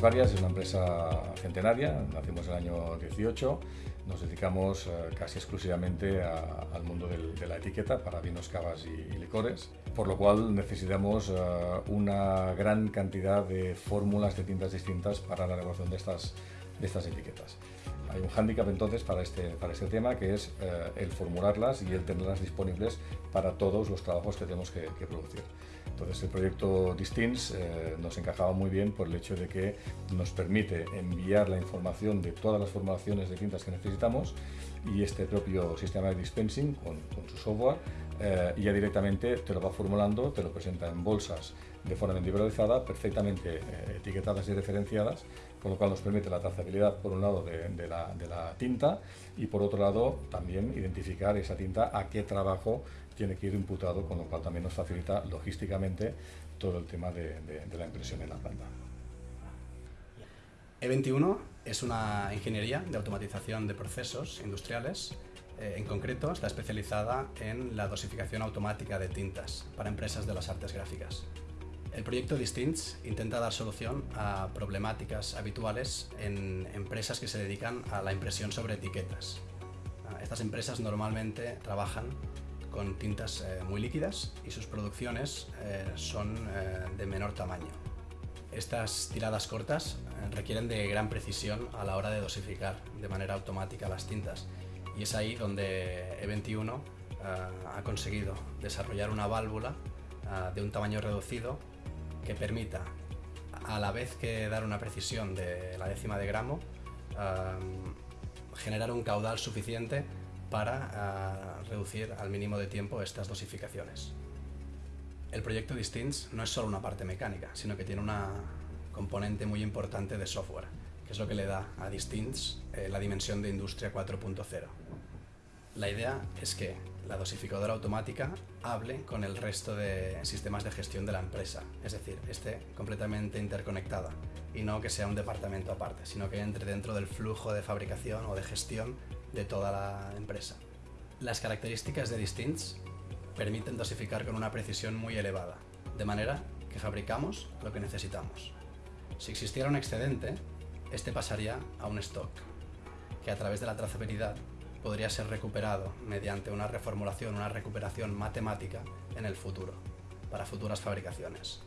es varias, es una empresa centenaria, nacimos en el año 18, nos dedicamos eh, casi exclusivamente al mundo de la etiqueta para vinos, cavas y, licores, por lo cual necesitamos eh, una gran cantidad de fórmulas de tintas distintas para la elaboración de estas, de estas etiquetas. Hay un hándicap entonces para este, para este tema que es eh, el formularlas y el tenerlas disponibles para todos los trabajos que tenemos que, producir. Entonces el proyecto Distins eh, nos encajaba muy bien por el hecho de que nos permite enviar la información de todas las formulaciones de tintas que necesitamos y este propio sistema de dispensing con, su software eh, ya directamente te lo va formulando, te lo presenta en bolsas de forma individualizada, perfectamente eh, etiquetadas y referenciadas, con lo cual nos permite la trazabilidad por un lado de, la, tinta y por otro lado también identificar esa tinta a qué trabajo tiene que ir imputado, con lo cual también nos facilita logísticamente todo el tema de, la impresión en la planta. E21 es una ingeniería de automatización de procesos industriales eh, en concreto está especializada en la dosificación automática de tintas para empresas de las artes gráficas. El proyecto Distints intenta dar solución a problemáticas habituales en empresas que se dedican a la impresión sobre etiquetas. Ah, estas empresas normalmente trabajan con tintas eh, muy líquidas y sus producciones eh, son eh, de menor tamaño. Estas tiradas cortas requieren de gran precisión a la hora de dosificar de manera automática las tintas y es ahí donde E21 ha conseguido desarrollar una válvula de un tamaño reducido que permita, a la vez que dar una precisión de la décima de gramo, generar un caudal suficiente para ah, reducir al mínimo de tiempo estas dosificaciones. El proyecto Distints no es solo una parte mecánica, sino que tiene una componente muy importante de software, que es lo que le da a Distints eh, la dimensión de Industria 4.0. La idea es que la dosificadora automática hable con el resto de sistemas de gestión de la empresa, es decir, esté completamente interconectada y no que sea un departamento aparte, sino que entre dentro del flujo de fabricación o de gestión de toda la empresa. Las características de Distints permiten dosificar con una precisión muy elevada, de manera que fabricamos lo que necesitamos. Si existiera un excedente, este pasaría a un stock, que a través de la trazabilidad podría ser recuperado mediante una reformulación, una recuperación matemática en el futuro, para futuras fabricaciones.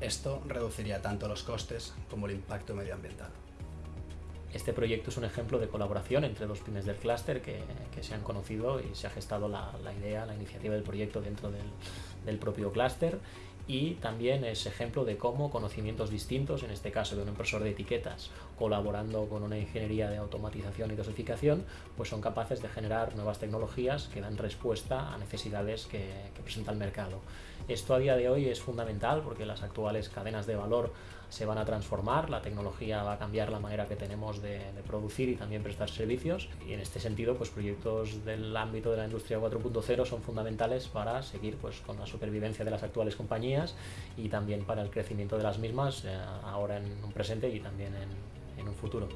Esto reduciría tanto los costes como el impacto medioambiental. Este proyecto es un ejemplo de colaboración entre dos pymes del clúster que, se han conocido y se ha gestado la, idea, la iniciativa del proyecto dentro del, del propio clúster y también es ejemplo de cómo conocimientos distintos, en este caso de un impresor de etiquetas, colaborando con una ingeniería de automatización y dosificación, pues son capaces de generar nuevas tecnologías que dan respuesta a necesidades que, que presenta el mercado. Esto a día de hoy es fundamental porque las actuales cadenas de valor se van a transformar, la tecnología va a cambiar la manera que tenemos de, producir y también prestar servicios y en este sentido pues proyectos del ámbito de la industria 4.0 son fundamentales para seguir pues con la supervivencia de las actuales compañías y también para el crecimiento de las mismas eh, ahora en un presente y también en un futuro.